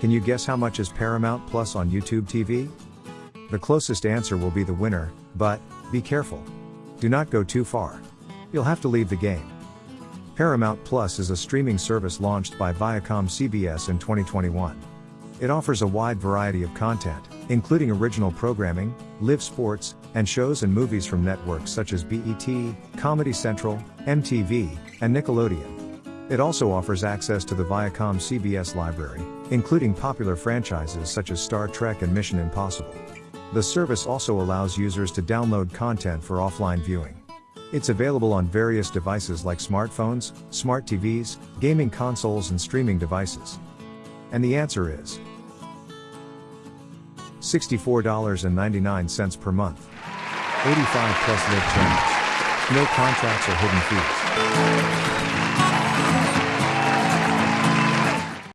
Can you guess how much is Paramount Plus on YouTube TV? The closest answer will be the winner, but, be careful. Do not go too far. You'll have to leave the game. Paramount Plus is a streaming service launched by Viacom CBS in 2021. It offers a wide variety of content, including original programming, live sports, and shows and movies from networks such as BET, Comedy Central, MTV, and Nickelodeon. It also offers access to the Viacom CBS library, including popular franchises such as Star Trek and Mission Impossible. The service also allows users to download content for offline viewing. It's available on various devices like smartphones, smart TVs, gaming consoles, and streaming devices. And the answer is $64.99 per month. 85 plus live channels. No contracts or hidden fees.